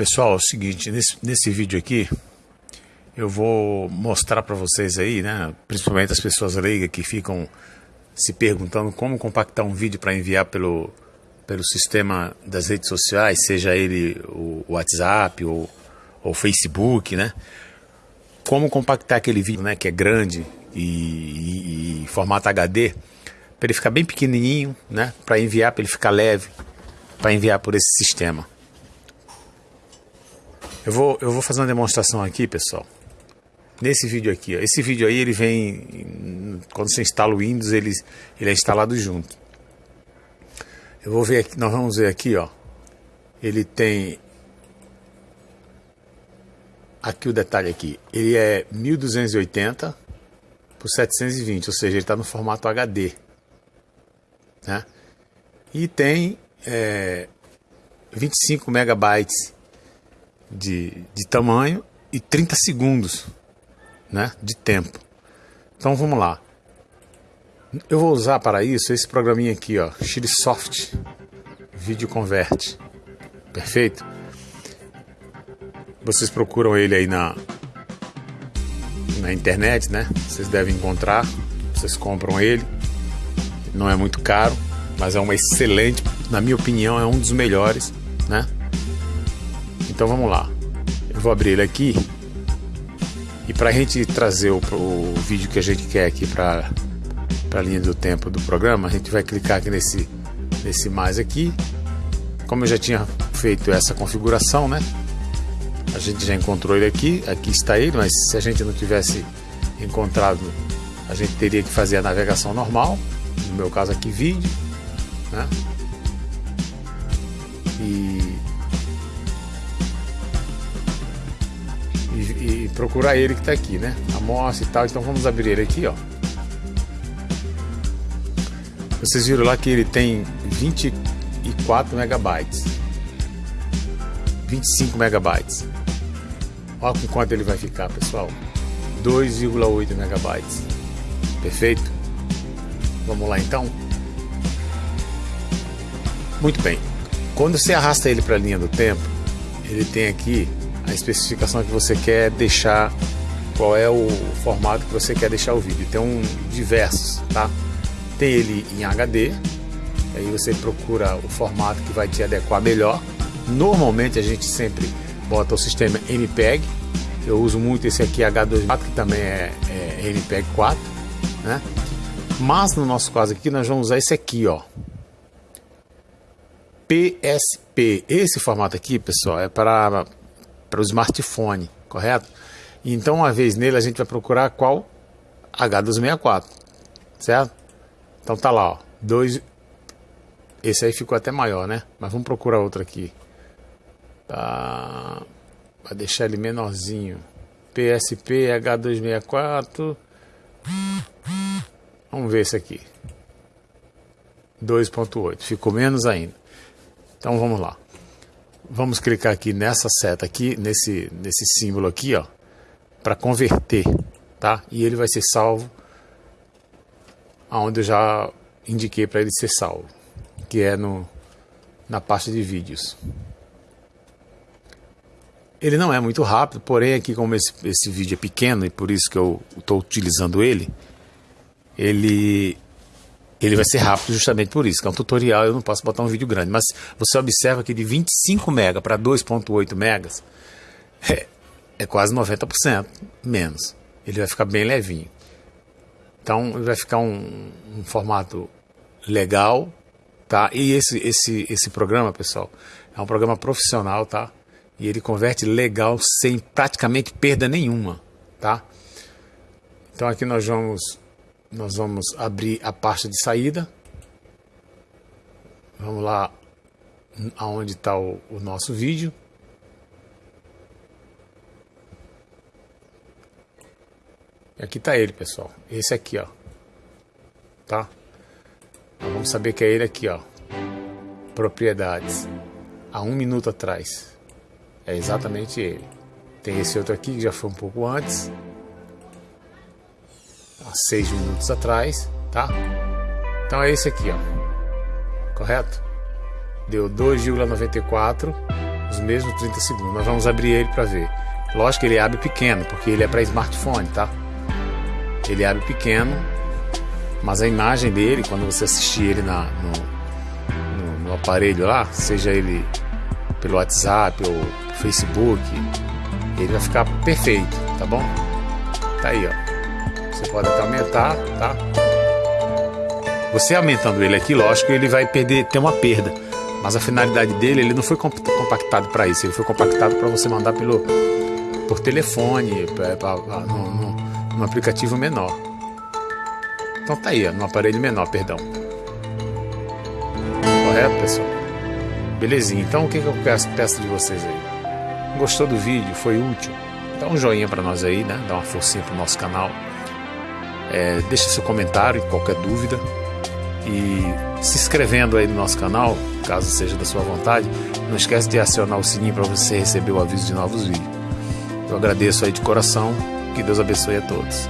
Pessoal, é o seguinte, nesse, nesse vídeo aqui eu vou mostrar para vocês aí, né, principalmente as pessoas leigas que ficam se perguntando como compactar um vídeo para enviar pelo, pelo sistema das redes sociais, seja ele o WhatsApp ou o Facebook, né? Como compactar aquele vídeo, né, que é grande e, e, e formato HD, para ele ficar bem pequenininho, né, para enviar, para ele ficar leve, para enviar por esse sistema. Eu vou, eu vou fazer uma demonstração aqui, pessoal. Nesse vídeo aqui, ó. esse vídeo aí ele vem quando você instala o Windows, ele, ele é instalado junto. Eu vou ver aqui, nós vamos ver aqui, ó. Ele tem aqui o detalhe aqui. Ele é 1280 por 720, ou seja, ele está no formato HD, né? E tem é, 25 megabytes de, de tamanho e 30 segundos né, de tempo. Então vamos lá. Eu vou usar para isso esse programinha aqui, ó, Soft Video Convert. Perfeito? Vocês procuram ele aí na na internet, né? Vocês devem encontrar. Vocês compram ele. Não é muito caro, mas é uma excelente, na minha opinião, é um dos melhores, né? Então vamos lá. Eu vou abrir ele aqui. E para a gente trazer o, o, vídeo que a gente quer aqui para a linha do tempo do programa, a gente vai clicar aqui nesse, nesse mais aqui. Como eu já tinha feito essa configuração, né? A gente já encontrou ele aqui, aqui está ele, mas se a gente não tivesse encontrado, a gente teria que fazer a navegação normal, no meu caso aqui vídeo, né? Procurar ele que está aqui, né? Amostra e tal. Então vamos abrir ele aqui, ó. Vocês viram lá que ele tem 24 megabytes. 25 megabytes. Olha com quanto ele vai ficar, pessoal. 2,8 megabytes. Perfeito? Vamos lá então? Muito bem. Quando você arrasta ele para a linha do tempo, ele tem aqui a especificação que você quer deixar, qual é o formato que você quer deixar o vídeo. Tem um diversos, tá? Tem ele em HD, aí você procura o formato que vai te adequar melhor. Normalmente a gente sempre bota o sistema MPEG. Eu uso muito esse aqui H2 que também é, é MPEG 4, né? Mas no nosso caso aqui nós vamos usar esse aqui, ó. PSP. Esse formato aqui, pessoal, é para para o smartphone, correto? Então, uma vez nele, a gente vai procurar qual H264, certo? Então tá lá, ó, dois. Esse aí ficou até maior, né? Mas vamos procurar outro aqui. Tá... Vai deixar ele menorzinho. PSP H264. Vamos ver esse aqui. 2.8. Ficou menos ainda. Então vamos lá. Vamos clicar aqui nessa seta aqui, nesse, nesse símbolo aqui, ó, para converter, tá? E ele vai ser salvo aonde eu já indiquei para ele ser salvo, que é no, na pasta de vídeos. Ele não é muito rápido, porém aqui como esse, esse vídeo é pequeno e por isso que eu estou utilizando ele, ele ele vai ser rápido justamente por isso, que é um tutorial, eu não posso botar um vídeo grande. Mas você observa que de 25 MB para 2.8 megas é, é quase 90% menos. Ele vai ficar bem levinho. Então vai ficar um, um formato legal, tá? E esse, esse, esse programa, pessoal, é um programa profissional, tá? E ele converte legal sem praticamente perda nenhuma, tá? Então aqui nós vamos nós vamos abrir a pasta de saída. Vamos lá aonde está o, o, nosso vídeo. Aqui está ele, pessoal. Esse aqui, ó. Tá? Nós vamos saber que é ele aqui, ó. Propriedades. Há um minuto atrás. É exatamente ele. Tem esse outro aqui que já foi um pouco antes há 6 minutos atrás, tá? Então é esse aqui, ó. Correto? Deu 2,94 os mesmos 30 segundos. Nós vamos abrir ele para ver. Lógico que ele abre pequeno, porque ele é para smartphone, tá? Ele abre pequeno, mas a imagem dele, quando você assistir ele na, no, no, no aparelho lá, seja ele pelo WhatsApp ou Facebook, ele vai ficar perfeito, tá bom? Tá aí, ó. Você pode até aumentar, tá? Você aumentando ele aqui, lógico, ele vai perder, ter uma perda. Mas a finalidade dele, ele não foi compactado para isso. Ele foi compactado para você mandar pelo por telefone, no, aplicativo menor. Então tá aí, ó, no aparelho menor, perdão. Correto, pessoal? Belezinha. Então o que, que eu peço, peço de vocês aí? Gostou do vídeo? Foi útil? Dá um joinha para nós aí, né? Dá uma forcinha pro nosso canal. É, deixa seu comentário, qualquer dúvida. E se inscrevendo aí no nosso canal, caso seja da sua vontade, não esquece de acionar o sininho para você receber o aviso de novos vídeos. Eu agradeço aí de coração, que Deus abençoe a todos.